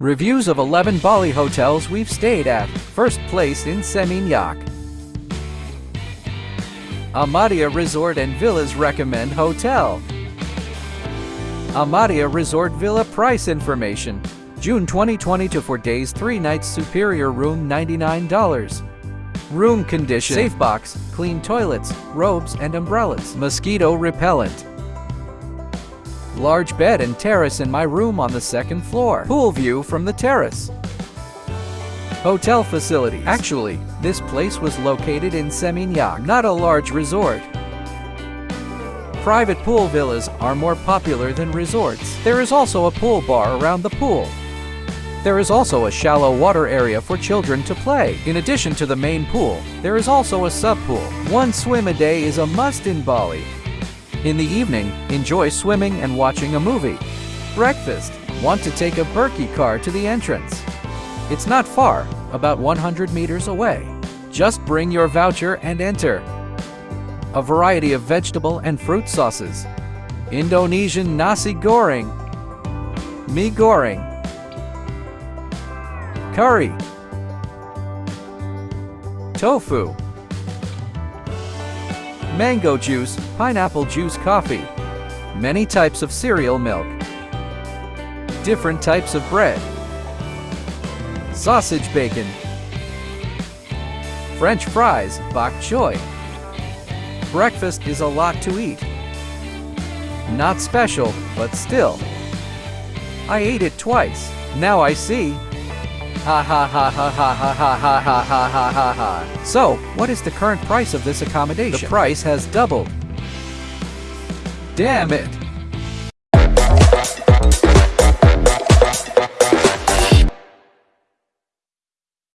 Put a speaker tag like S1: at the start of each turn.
S1: Reviews of 11 Bali hotels we've stayed at. First place in Seminyak. Amadea Resort and Villas recommend hotel. Amadea Resort Villa price information. June 2020 to 4 days 3 nights superior room $99. Room condition safe box, clean toilets, robes and umbrellas, mosquito repellent. Large bed and terrace in my room on the second floor. Pool view from the terrace. Hotel facilities. Actually, this place was located in Seminyak, not a large resort. Private pool villas are more popular than resorts. There is also a pool bar around the pool. There is also a shallow water area for children to play. In addition to the main pool, there is also a sub-pool. One swim a day is a must in Bali. In the evening, enjoy swimming and watching a movie. Breakfast. Want to take a Berkey car to the entrance. It's not far, about 100 meters away. Just bring your voucher and enter. A variety of vegetable and fruit sauces. Indonesian nasi goreng. Mie goreng. Curry. Tofu mango juice, pineapple juice coffee, many types of cereal milk, different types of bread, sausage bacon, French fries, bok choy. Breakfast is a lot to eat. Not special, but still. I ate it twice. Now I see Ha ha ha ha ha ha ha ha ha ha ha ha ha. So, what is the current price of this accommodation? The price has doubled. Damn it!